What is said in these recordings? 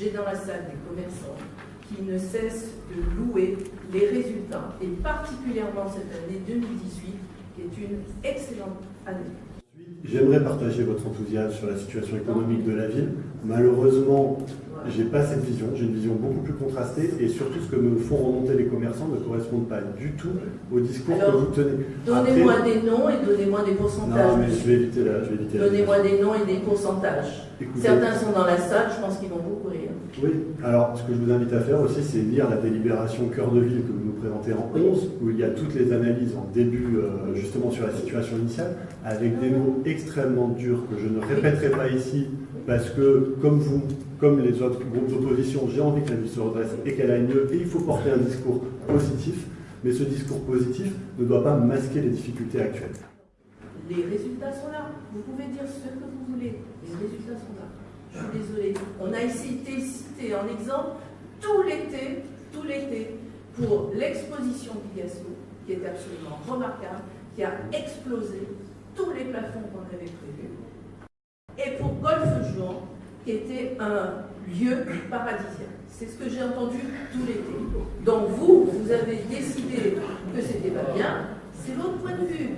j'ai dans la salle des commerçants qui ne cessent de louer les résultats, et particulièrement cette année 2018, qui est une excellente année. J'aimerais partager votre enthousiasme sur la situation économique de la ville. Malheureusement, j'ai pas cette vision, j'ai une vision beaucoup plus contrastée et surtout ce que me font remonter les commerçants ne correspond pas du tout au discours que vous tenez. Donnez-moi des noms et donnez-moi des pourcentages. Non, mais je vais éviter la. Donnez-moi des noms et des pourcentages. Certains sont dans la salle, je pense Oui, alors ce que je vous invite à faire aussi, c'est lire la délibération cœur de ville que vous nous présentez en 11, où il y a toutes les analyses en début, euh, justement sur la situation initiale, avec des mots extrêmement durs que je ne répéterai pas ici, parce que, comme vous, comme les autres groupes d'opposition, j'ai envie que la ville se redresse et qu'elle aille mieux, et il faut porter un discours positif, mais ce discours positif ne doit pas masquer les difficultés actuelles. Les résultats sont là. Vous pouvez dire ce que vous voulez. Les résultats sont là. Je suis désolée. On a été cité en exemple tout l'été, tout l'été, pour l'exposition Picasso, qui est absolument remarquable, qui a explosé tous les plafonds qu'on avait prévus, et pour Golfe Jouan, qui était un lieu paradisiaque. C'est ce que j'ai entendu tout l'été. Donc vous, vous avez décidé que c'était pas bien, c'est votre point de vue.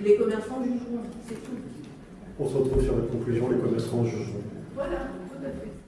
Les commerçants jugeront, c'est tout. On se retrouve sur la conclusion, les commerçants jugeront. Voilà, tout à fait.